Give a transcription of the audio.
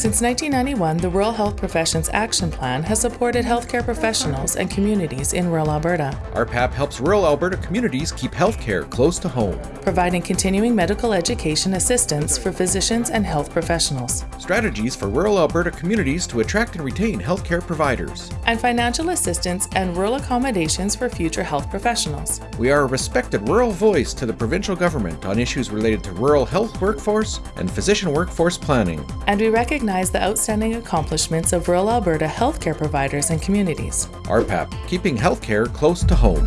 Since 1991, the Rural Health Professions Action Plan has supported healthcare professionals and communities in rural Alberta, RPAP helps rural Alberta communities keep healthcare close to home. providing continuing medical education assistance for physicians and health professionals, Strategies for rural Alberta communities to attract and retain healthcare providers. and financial assistance and rural accommodations for future health professionals. We are a respected rural voice to the provincial government on issues related to rural health workforce and physician workforce planning. And we recognize the outstanding accomplishments of rural Alberta healthcare providers and communities. RPAP, keeping healthcare close to home.